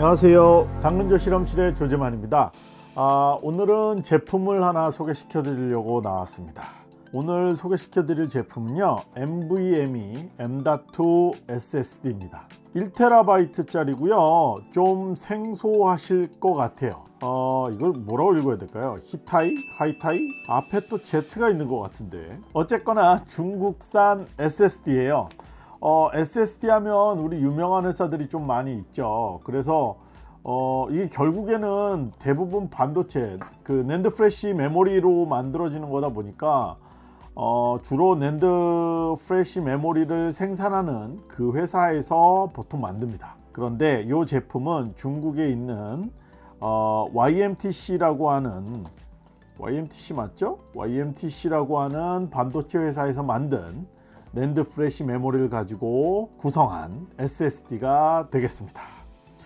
안녕하세요. 당근조 실험실의 조재만입니다. 아, 오늘은 제품을 하나 소개시켜 드리려고 나왔습니다. 오늘 소개시켜 드릴 제품은요 NVMe M.2 SSD입니다. 1TB 짜리고요 좀 생소하실 것 같아요. 어 이걸 뭐라고 읽어야 될까요? 히타이 하이타이? 앞에 또 Z가 있는 것 같은데. 어쨌거나 중국산 SSD예요 어, SSD 하면 우리 유명한 회사들이 좀 많이 있죠 그래서 어, 이게 결국에는 대부분 반도체 그 NAND flash 메모리로 만들어지는 거다 보니까 어, 주로 NAND flash 메모리를 생산하는 그 회사에서 보통 만듭니다 그런데 이 제품은 중국에 있는 어, YMTC라고 하는 YMTC 맞죠? YMTC라고 하는 반도체 회사에서 만든 낸드 플래시 메모리를 가지고 구성한 SSD가 되겠습니다.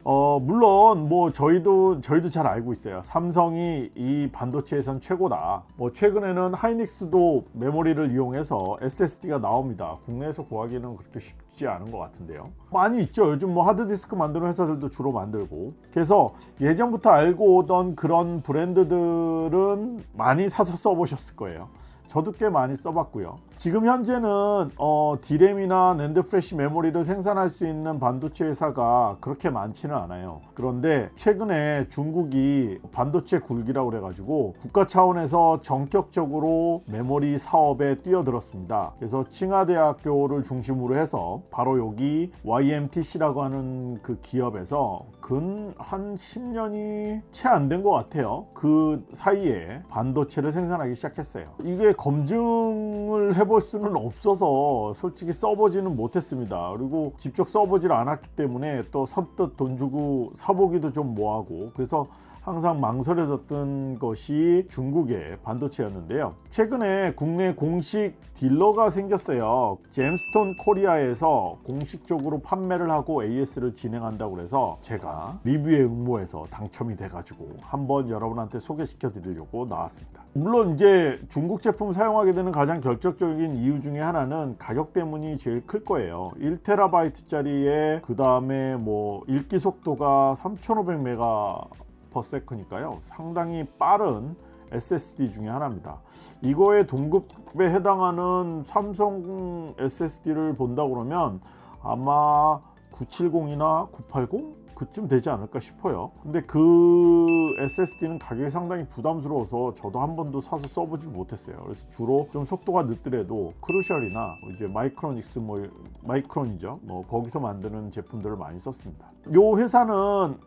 어 물론 뭐 저희도 저희도 잘 알고 있어요. 삼성이 이 반도체에선 최고다. 뭐 최근에는 하이닉스도 메모리를 이용해서 SSD가 나옵니다. 국내에서 구하기는 그렇게 쉽지 않은 것 같은데요. 많이 있죠. 요즘 뭐 하드디스크 만드는 회사들도 주로 만들고. 그래서 예전부터 알고 오던 그런 브랜드들은 많이 사서 써보셨을 거예요 저도 꽤 많이 써봤고요. 지금 현재는 어, D램이나 낸드 프레시 메모리를 생산할 수 있는 반도체 회사가 그렇게 많지는 않아요. 그런데 최근에 중국이 반도체 굴기라고 그래 가지고 국가 차원에서 전격적으로 메모리 사업에 뛰어들었습니다. 그래서 칭화대학교를 중심으로 해서 바로 여기 YMTC라고 하는 그 기업에서 근 한 10년이 채 안 된 것 같아요. 그 사이에 반도체를 생산하기 시작했어요. 이게 검증을 해볼 수는 없어서 솔직히 써보지는 못했습니다. 그리고 직접 써보질 않았기 때문에 또 선뜻 돈 주고 사보기도 좀 뭐하고. 그래서 항상 망설여졌던 것이 중국의 반도체였는데요. 최근에 국내 공식 딜러가 생겼어요. 잼스톤 코리아에서 공식적으로 판매를 하고 AS를 진행한다고 해서 제가 리뷰에 응모해서 당첨이 돼 가지고 한번 여러분한테 소개시켜 드리려고 나왔습니다. 물론 이제 중국 제품 사용하게 되는 가장 결정적인 이유 중에 하나는 가격 때문이 제일 클 거예요. 1TB 짜리에 그 다음에 뭐 읽기 속도가 3500메가 퍼세크니까요. 상당히 빠른 SSD 중에 하나입니다. 이거의 동급에 해당하는 삼성 SSD를 본다 그러면 아마 970이나 980 그쯤 되지 않을까 싶어요. 근데 그 SSD는 가격이 상당히 부담스러워서 저도 한 번도 사서 써보지 못했어요. 그래서 주로 좀 속도가 늦더라도 크루셜이나 이제 마이크로닉스 뭐 마이크론이죠. 뭐 거기서 만드는 제품들을 많이 썼습니다. 요 회사는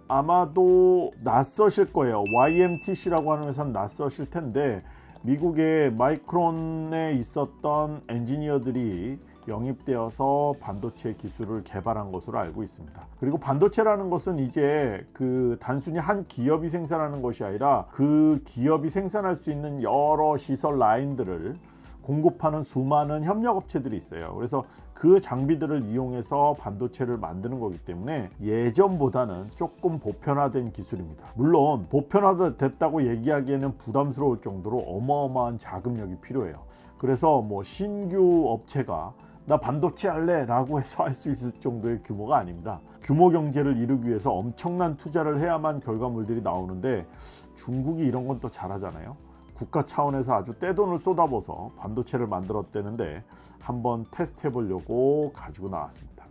아마도 낯서실 거예요. YMTC라고 하는 회사는 낯서실 텐데 미국의 마이크론에 있었던 엔지니어들이 영입되어서 반도체 기술을 개발한 것으로 알고 있습니다. 그리고 반도체라는 것은 이제 그 단순히 한 기업이 생산하는 것이 아니라 그 기업이 생산할 수 있는 여러 시설 라인들을 공급하는 수많은 협력업체들이 있어요. 그래서 그 장비들을 이용해서 반도체를 만드는 거기 때문에 예전보다는 조금 보편화된 기술입니다. 물론 보편화됐다고 얘기하기에는 부담스러울 정도로 어마어마한 자금력이 필요해요. 그래서 뭐 신규 업체가 나 반도체 할래 라고 해서 할 수 있을 정도의 규모가 아닙니다. 규모 경제를 이루기 위해서 엄청난 투자를 해야만 결과물들이 나오는데 중국이 이런 건 또 잘하잖아요. 국가 차원에서 아주 떼돈을 쏟아부어서 반도체를 만들었대는데 한번 테스트 해 보려고 가지고 나왔습니다.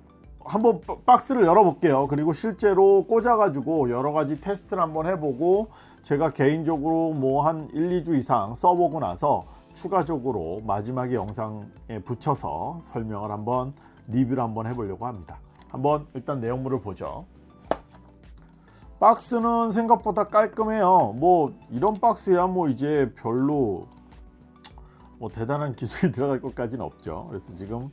한번 박스를 열어 볼게요. 그리고 실제로 꽂아 가지고 여러가지 테스트를 한번 해보고 제가 개인적으로 뭐 한 1, 2주 이상 써보고 나서 추가적으로 마지막에 영상에 붙여서 설명을 한번 리뷰를 한번 해보려고 합니다. 한번 일단 내용물을 보죠. 박스는 생각보다 깔끔해요. 뭐 이런 박스야 뭐 이제 별로 뭐 대단한 기술이 들어갈 것까지는 없죠. 그래서 지금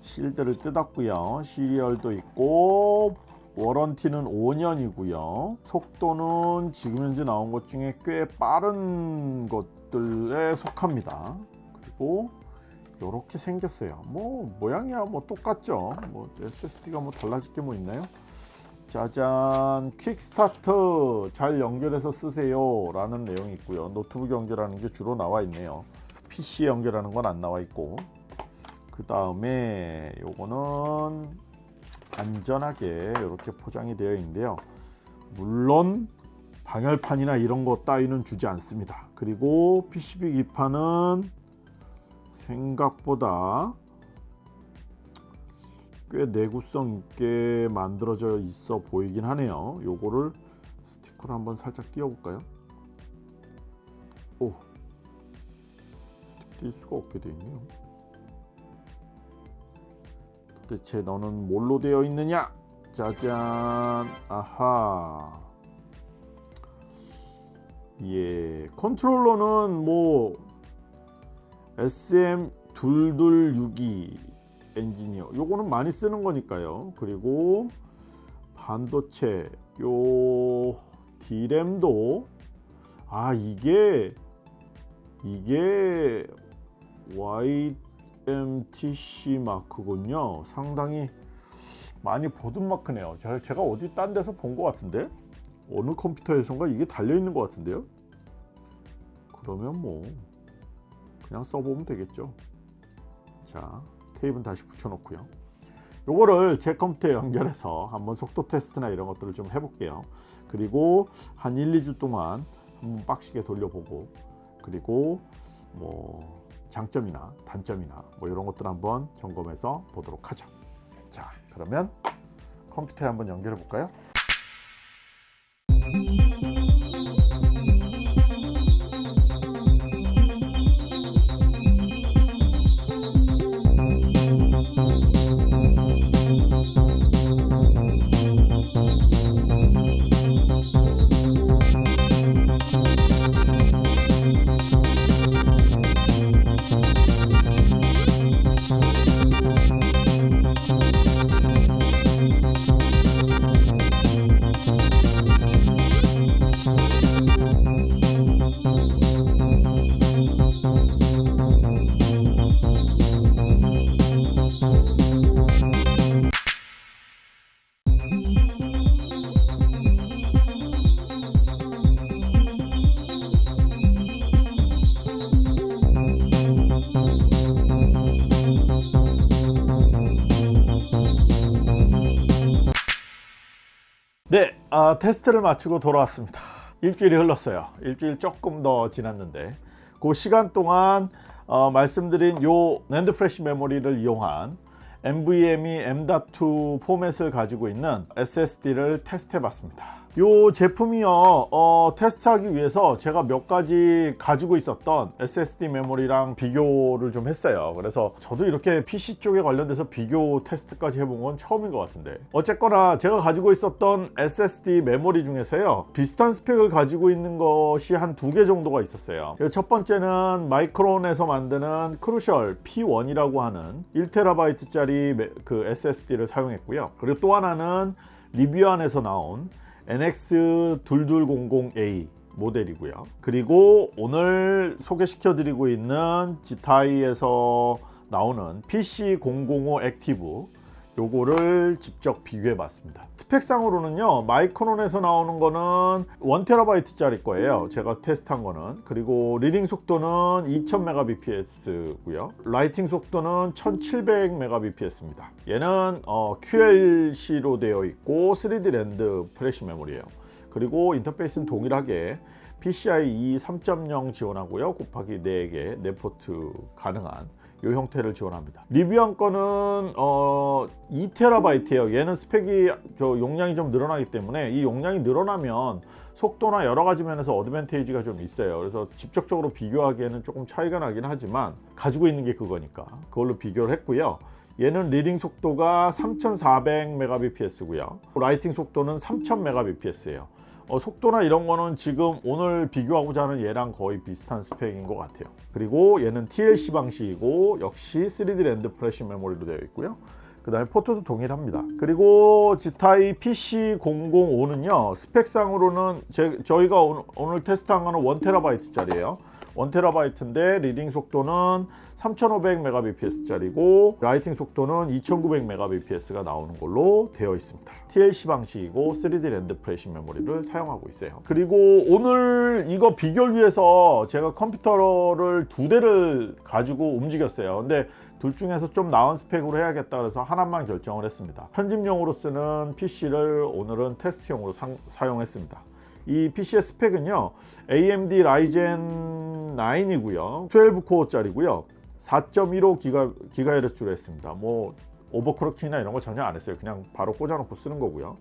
실드를 뜯었고요. 시리얼도 있고 워런티는 5년이고요. 속도는 지금 현재 나온 것 중에 꽤 빠른 것들에 속합니다. 그리고 이렇게 생겼어요. 뭐 모양이야 뭐 똑같죠. 뭐 SSD가 뭐 달라질 게 뭐 있나요? 짜잔 퀵스타트! 잘 연결해서 쓰세요. 라는 내용이 있고요. 노트북 연결하는 게 주로 나와 있네요. PC 연결하는 건 안 나와 있고. 그 다음에 요거는 안전하게 이렇게 포장이 되어 있는데요. 물론 방열판이나 이런 거 따위는 주지 않습니다. 그리고 PCB 기판은 생각보다 꽤 내구성 있게 만들어져 있어 보이긴 하네요. 요거를 스티커를 한번 살짝 띄워 볼까요? 오 띄울 수가 없게 되어 있네요. 도 대체 너는 뭘로 되어 있느냐? 짜잔. 아하. 예 컨트롤러는 뭐 SM2262 엔지니어. 요거는 많이 쓰는 거니까요. 그리고 반도체 요 D램도. 아 이게 이게 YMTC 마크군요. 상당히 많이 보던 마크네요. 제가 어디 딴 데서 본 것 같은데? 어느 컴퓨터에선가 이게 달려 있는 것 같은데요? 그러면 뭐 그냥 써보면 되겠죠. 자 테이프는 다시 붙여 놓고요. 요거를 제 컴퓨터에 연결해서 한번 속도 테스트나 이런 것들을 좀 해볼게요. 그리고 한 1, 2주 동안 한번 빡시게 돌려보고 그리고 뭐 장점이나 단점이나 뭐 이런 것들 한번 점검해서 보도록 하죠. 자 그러면 컴퓨터에 한번 연결해 볼까요 아, 테스트를 마치고 돌아왔습니다. 일주일이 흘렀어요. 일주일 조금 더 지났는데 그 시간 동안 어, 말씀드린 요 낸드 플래시 메모리를 이용한 NVMe M.2 포맷을 가지고 있는 SSD를 테스트 해 봤습니다 이 제품이요. 어, 테스트하기 위해서 제가 몇 가지 가지고 있었던 SSD 메모리랑 비교를 좀 했어요. 그래서 저도 이렇게 PC 쪽에 관련돼서 비교 테스트까지 해본 건 처음인 것 같은데. 어쨌거나 제가 가지고 있었던 SSD 메모리 중에서요 비슷한 스펙을 가지고 있는 것이 한 두 개 정도가 있었어요. 첫 번째는 마이크론에서 만드는 크루셜 P1이라고 하는 1TB 짜리 그 SSD를 사용했고요. 그리고 또 하나는 리뷰안에서 나온 NX2200A 모델이고요. 그리고 오늘 소개시켜 드리고 있는 지타이에서 나오는 PC005 액티브 요거를 직접 비교해 봤습니다. 스펙상으로는요 마이크론에서 나오는 거는 1TB 짜리 거예요. 제가 테스트한 거는. 그리고 reading 속도는 2000mbps 고요. writing 속도는 1700mbps 입니다. 얘는 어, QLC로 되어 있고 3D 낸드 플래시 메모리예요. 그리고 인터페이스는 동일하게 PCIe 3.0 지원하고요. 곱하기 4개 4포트 가능한 이 형태를 지원합니다. 리뷰안 거는 어 2TB예요. 얘는 스펙이 저 용량이 좀 늘어나기 때문에 이 용량이 늘어나면 속도나 여러 가지 면에서 advantage가 좀 있어요. 그래서 직접적으로 비교하기에는 조금 차이가 나긴 하지만 가지고 있는 게 그거니까. 그걸로 비교를 했고요. 얘는 reading 속도가 3400mbps 고요. writing 속도는 3000mbps예요 어, 속도나 이런 거는 지금 오늘 비교하고자 하는 얘랑 거의 비슷한 스펙인 것 같아요. 그리고 얘는 TLC 방식이고 역시 3D 낸드 플래시 메모리로 되어 있고요. 그 다음에 포트도 동일합니다. 그리고 지타이 PC005는요 스펙상으로는 제, 저희가 오늘, 오늘 테스트한 거는 1TB 짜리예요 1TB인데 reading 속도는 3500mbps 짜리고 writing 속도는 2900mbps가 나오는 걸로 되어 있습니다. TLC 방식이고 3D 낸드 플래시 메모리를 사용하고 있어요. 그리고 오늘 이거 비교를 위해서 제가 컴퓨터를 두 대를 가지고 움직였어요. 근데 둘 중에서 좀 나은 스펙으로 해야겠다 그래서 하나만 결정을 했습니다. 편집용으로 쓰는 PC를 오늘은 테스트용으로 상, 사용했습니다. 이 PC의 스펙은요 AMD 라이젠 9이고요. 12코어 짜리고요. 4.15 기가, 기가헤르츠로 했습니다. 뭐 overclocking이나 이런 거 전혀 안 했어요. 그냥 바로 꽂아놓고 쓰는 거고요.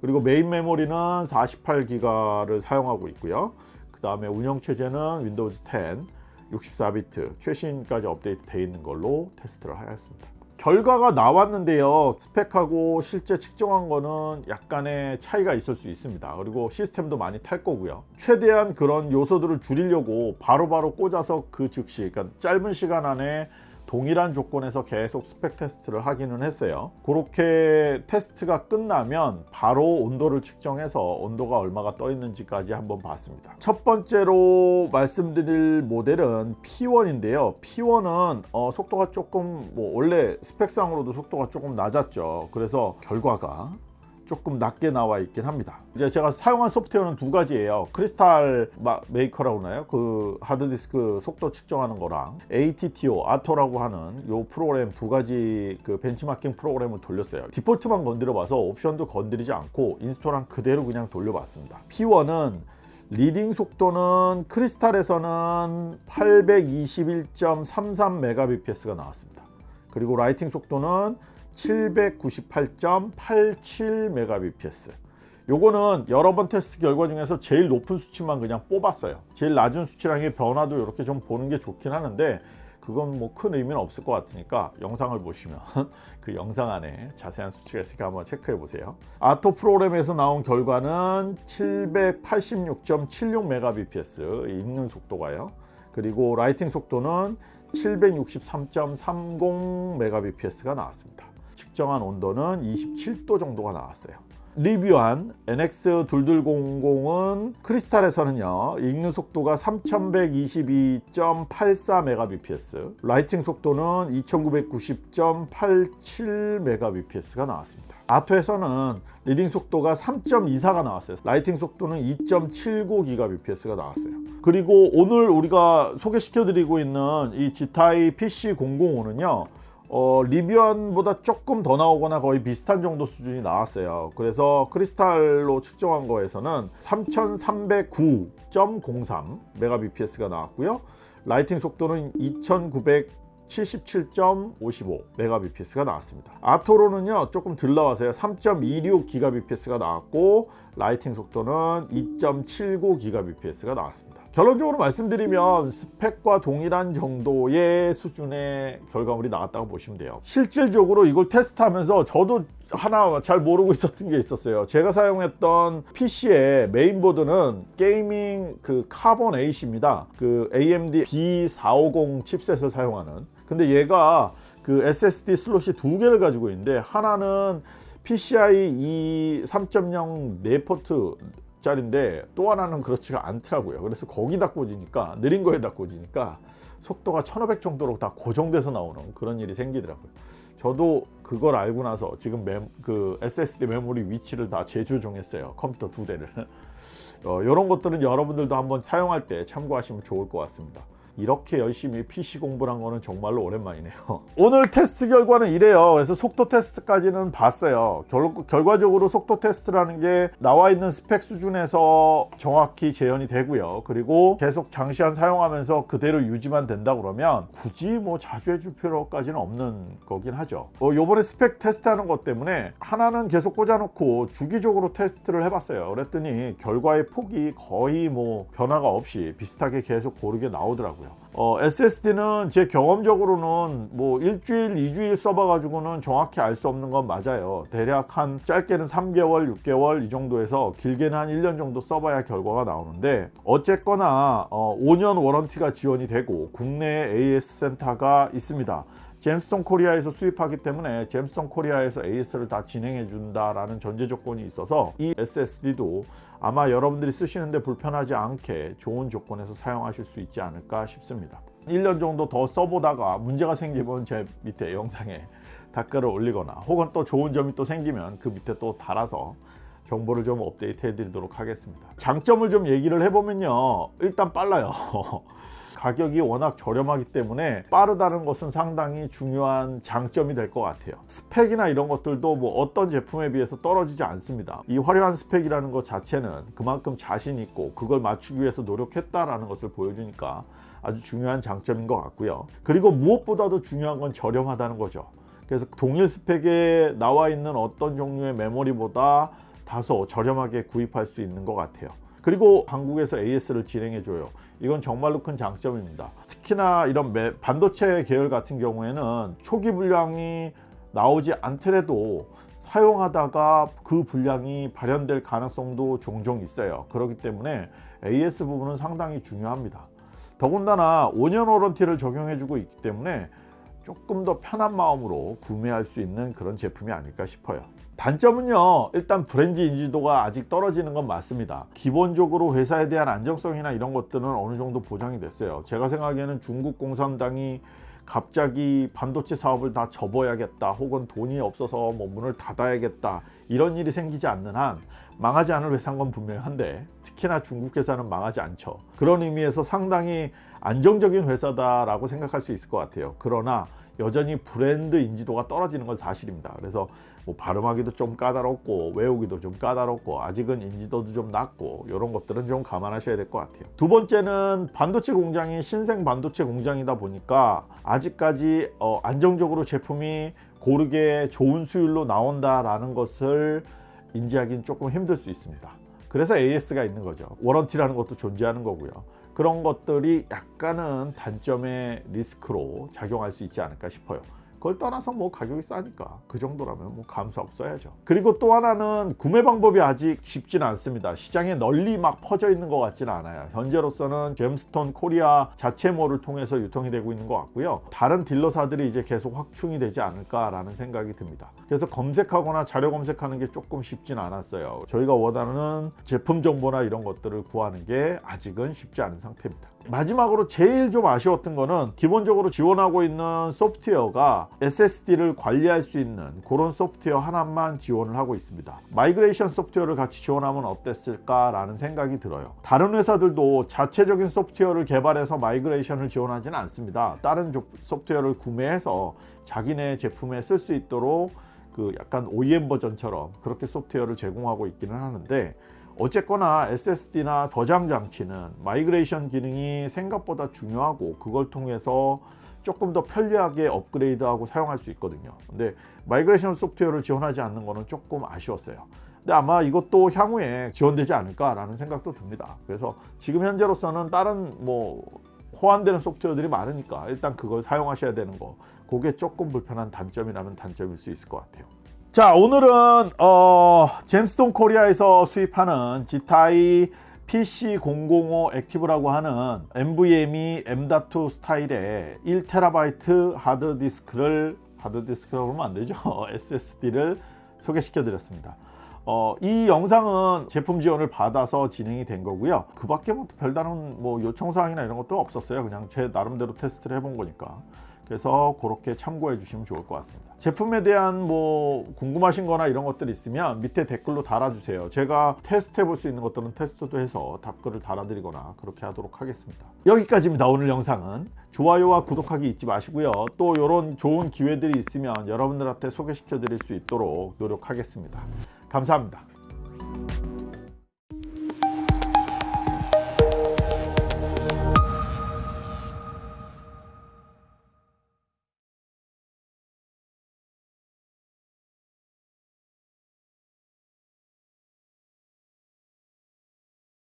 그리고 메인 메모리는 48기가를 사용하고 있고요. 그 다음에 운영체제는 윈도우즈 10 64비트 최신까지 업데이트 되어 있는 걸로 테스트를 하였습니다 결과가 나왔는데요. 스펙하고 실제 측정한 거는 약간의 차이가 있을 수 있습니다. 그리고 시스템도 많이 탈 거고요. 최대한 그런 요소들을 줄이려고 바로바로 바로 꽂아서 그 즉시 그러니까 짧은 시간 안에 동일한 조건에서 계속 스펙 테스트를 하기는 했어요. 그렇게 테스트가 끝나면 바로 온도를 측정해서 온도가 얼마가 떠 있는지까지 한번 봤습니다. 첫 번째로 말씀드릴 모델은 P1인데요. P1은 어, 속도가 조금 뭐 원래 스펙상으로도 속도가 조금 낮았죠. 그래서 결과가 조금 낮게 나와 있긴 합니다. 이제 제가 사용한 소프트웨어는 두 가지예요. 크리스탈 메이커라고 하나요? 그 하드디스크 속도 측정하는 거랑 ATTO 아토라고 하는 요 프로그램 두 가지 그 벤치마킹 프로그램을 돌렸어요. 디폴트만 건드려 봐서 옵션도 건드리지 않고 install한 그대로 그냥 돌려봤습니다. P1은 reading 속도는 크리스탈에서는 821.33Mbps가 나왔습니다. 그리고 writing 속도는 798.87Mbps 요거는 여러 번 테스트 결과 중에서 제일 높은 수치만 그냥 뽑았어요. 제일 낮은 수치랑의 변화도 이렇게 좀 보는 게 좋긴 하는데 그건 뭐 큰 의미는 없을 것 같으니까 영상을 보시면 그 영상 안에 자세한 수치가 있으니까 한번 체크해 보세요. 아토 프로그램에서 나온 결과는 786.76Mbps 읽는 속도가요. 그리고 라이팅 속도는 763.30Mbps가 나왔습니다 측정한 온도는 27도 정도가 나왔어요. 리뷰안 NX2200은 크리스탈에서는요 읽는 속도가 3122.84Mbps writing 속도는 2990.87Mbps가 나왔습니다. 아토에서는 리딩 속도가 3.24가 나왔어요. writing 속도는 2.79GBps가 나왔어요. 그리고 오늘 우리가 소개시켜 드리고 있는 이 지타이 PC005는요 어, 리뷰안보다 조금 더 나오거나 거의 비슷한 정도 수준이 나왔어요. 그래서 크리스탈로 측정한 거에서는 3309.03 메가bps가 나왔고요. writing 속도는 2977.55 메가bps가 나왔습니다. 아토로는요 조금 덜 나와서요. 3.26 기가bps가 나왔고 writing 속도는 2.79 기가bps가 나왔습니다 결론적으로 말씀드리면 스펙과 동일한 정도의 수준의 결과물이 나왔다고 보시면 돼요. 실질적으로 이걸 테스트하면서 저도 하나 잘 모르고 있었던 게 있었어요. 제가 사용했던 PC의 메인보드는 게이밍 그 카본 8입니다. 그 AMD B450 칩셋을 사용하는. 근데 얘가 그 SSD 슬롯이 두 개를 가지고 있는데 하나는 PCI 3.0 4포트 짜리인데 또 하나는 그렇지가 않더라고요. 그래서 거기다 꽂으니까 느린 거에다 꽂으니까 속도가 1500 정도로 다 고정돼서 나오는 그런 일이 생기더라고요. 저도 그걸 알고 나서 지금 매, 그 SSD 메모리 위치를 다 재조정했어요. 컴퓨터 두 대를. 어, 이런 것들은 여러분들도 한번 사용할 때 참고하시면 좋을 것 같습니다 이렇게 열심히 PC 공부를 한 거는 정말로 오랜만이네요. 오늘 테스트 결과는 이래요. 그래서 속도 테스트까지는 봤어요. 결, 결과적으로 속도 테스트라는 게 나와 있는 스펙 수준에서 정확히 재현이 되고요. 그리고 계속 장시간 사용하면서 그대로 유지만 된다 그러면 굳이 뭐 자주 해줄 필요까지는 없는 거긴 하죠. 어, 요번에 스펙 테스트하는 것 때문에 하나는 계속 꽂아놓고 주기적으로 테스트를 해봤어요. 그랬더니 결과의 폭이 거의 뭐 변화가 없이 비슷하게 계속 고르게 나오더라고요 어, SSD는 제 경험적으로는 뭐 일주일, 이주일 써봐 가지고는 정확히 알 수 없는 건 맞아요. 대략 한 짧게는 3개월, 6개월 이 정도에서 길게는 한 1년 정도 써봐야 결과가 나오는데 어쨌거나 어, 5년 워런티가 지원이 되고 국내에 AS 센터가 있습니다. 잼스톤 코리아에서 수입하기 때문에 잼스톤 코리아에서 AS를 다 진행해 준다라는 전제 조건이 있어서 이 SSD도 아마 여러분들이 쓰시는데 불편하지 않게 좋은 조건에서 사용하실 수 있지 않을까 싶습니다. 1년 정도 더 써보다가 문제가 생기면 제 밑에 영상에 댓글을 올리거나 혹은 또 좋은 점이 또 생기면 그 밑에 또 달아서 정보를 좀 업데이트 해 드리도록 하겠습니다. 장점을 좀 얘기를 해보면요. 일단 빨라요 가격이 워낙 저렴하기 때문에 빠르다는 것은 상당히 중요한 장점이 될 것 같아요. 스펙이나 이런 것들도 뭐 어떤 제품에 비해서 떨어지지 않습니다. 이 화려한 스펙이라는 것 자체는 그만큼 자신 있고 그걸 맞추기 위해서 노력했다라는 것을 보여주니까 아주 중요한 장점인 것 같고요. 그리고 무엇보다도 중요한 건 저렴하다는 거죠. 그래서 동일 스펙에 나와 있는 어떤 종류의 메모리보다 다소 저렴하게 구입할 수 있는 것 같아요 그리고 한국에서 AS를 진행해 줘요. 이건 정말로 큰 장점입니다. 특히나 이런 매- 반도체 계열 같은 경우에는 초기 분량이 나오지 않더라도 사용하다가 그 분량이 발현될 가능성도 종종 있어요. 그렇기 때문에 AS 부분은 상당히 중요합니다. 더군다나 5년 워런티를 적용해 주고 있기 때문에 조금 더 편한 마음으로 구매할 수 있는 그런 제품이 아닐까 싶어요 단점은요 일단 브랜드 인지도가 아직 떨어지는 건 맞습니다. 기본적으로 회사에 대한 안정성이나 이런 것들은 어느 정도 보장이 됐어요. 제가 생각에는 중국 공산당이 갑자기 반도체 사업을 다 접어야겠다 혹은 돈이 없어서 뭐 문을 닫아야겠다 이런 일이 생기지 않는 한 망하지 않을 회사인 건 분명한데 특히나 중국 회사는 망하지 않죠. 그런 의미에서 상당히 안정적인 회사다라고 생각할 수 있을 것 같아요. 그러나 여전히 브랜드 인지도가 떨어지는 건 사실입니다. 그래서 뭐 발음하기도 좀 까다롭고 외우기도 좀 까다롭고 아직은 인지도도 좀 낮고 이런 것들은 좀 감안하셔야 될 것 같아요. 두 번째는 반도체 공장이 신생 반도체 공장이다 보니까 아직까지 어, 안정적으로 제품이 고르게 좋은 수율로 나온다라는 것을 인지하기는 조금 힘들 수 있습니다. 그래서 AS가 있는 거죠. warranty라는 것도 존재하는 거고요. 그런 것들이 약간은 단점의 리스크로 작용할 수 있지 않을까 싶어요 그걸 떠나서 뭐 가격이 싸니까 그 정도라면 뭐 감수하셔야죠. 그리고 또 하나는 구매 방법이 아직 쉽지는 않습니다. 시장에 널리 막 퍼져 있는 것 같지는 않아요. 현재로서는 잼스톤 코리아 자체몰을 통해서 유통이 되고 있는 것 같고요. 다른 딜러사들이 이제 계속 확충이 되지 않을까 라는 생각이 듭니다. 그래서 검색하거나 자료 검색하는 게 조금 쉽지는 않았어요. 저희가 원하는 제품 정보나 이런 것들을 구하는 게 아직은 쉽지 않은 상태입니다 마지막으로 제일 좀 아쉬웠던 거는 기본적으로 지원하고 있는 소프트웨어가 SSD를 관리할 수 있는 그런 소프트웨어 하나만 지원을 하고 있습니다. migration 소프트웨어를 같이 지원하면 어땠을까 라는 생각이 들어요. 다른 회사들도 자체적인 소프트웨어를 개발해서 migration을 지원하지는 않습니다. 다른 조- 소프트웨어를 구매해서 자기네 제품에 쓸 수 있도록 그 약간 OEM 버전처럼 그렇게 소프트웨어를 제공하고 있기는 하는데 어쨌거나 SSD나 저장 장치는 migration 기능이 생각보다 중요하고 그걸 통해서 조금 더 편리하게 업그레이드하고 사용할 수 있거든요. 근데 migration 소프트웨어를 지원하지 않는 거는 조금 아쉬웠어요. 근데 아마 이것도 향후에 지원되지 않을까 라는 생각도 듭니다. 그래서 지금 현재로서는 다른 뭐 호환되는 소프트웨어들이 많으니까 일단 그걸 사용하셔야 되는 거 그게 조금 불편한 단점이라면 단점일 수 있을 것 같아요 자 오늘은 어, 잼스톤 코리아에서 수입하는 지타이 PC005 액티브라고 하는 NVMe M.2 스타일의 1TB 하드디스크를 하드디스크라고 그러면 안 되죠? SSD를 소개시켜 드렸습니다. 어, 이 영상은 제품 지원을 받아서 진행이 된 거고요. 그 밖에 뭐 별다른 뭐 요청사항이나 이런 것도 없었어요. 그냥 제 나름대로 테스트를 해본 거니까 그래서 그렇게 참고해 주시면 좋을 것 같습니다. 제품에 대한 뭐 궁금하신 거나 이런 것들이 있으면 밑에 댓글로 달아주세요. 제가 테스트 해볼 수 있는 것들은 테스트도 해서 답글을 달아드리거나 그렇게 하도록 하겠습니다. 여기까지입니다. 오늘 영상은. 좋아요와 구독하기 잊지 마시고요. 또 이런 좋은 기회들이 있으면 여러분들한테 소개시켜 드릴 수 있도록 노력하겠습니다. 감사합니다